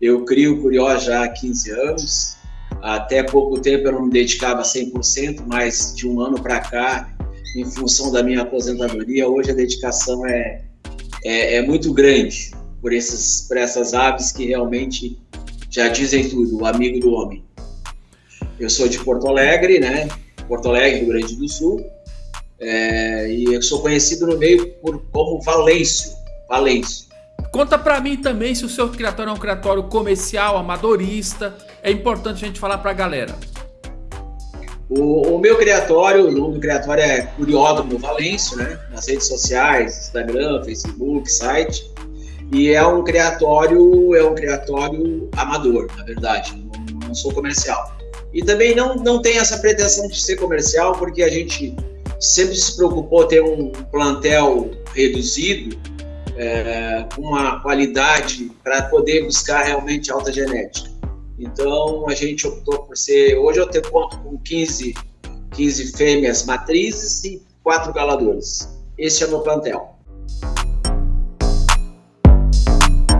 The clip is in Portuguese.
Eu crio curió já há 15 anos. Até pouco tempo eu não me dedicava 100%, mas de um ano para cá, em função da minha aposentadoria, hoje a dedicação é, é, é muito grande por, esses, por essas aves que realmente já dizem tudo, o amigo do homem. Eu sou de Porto Alegre, né? Porto Alegre, Rio Grande do Sul, é, e eu sou conhecido no meio por, como Valêncio. Valêncio. Conta para mim também se o seu criatório é um criatório comercial, amadorista. É importante a gente falar para a galera. O, o, meu criatório, o nome do criatório é Curiódromo Valêncio, né? Nas redes sociais, Instagram, Facebook, site. E é um criatório, é um criatório amador, na verdade, não, não sou comercial. E também não, não tem essa pretensão de ser comercial, porque a gente sempre se preocupou ter um plantel reduzido, é, uma qualidade para poder buscar realmente alta genética. Então a gente optou por ser. Hoje eu tenho conto com 15, 15 fêmeas matrizes e quatro galadores. Esse é o meu plantel.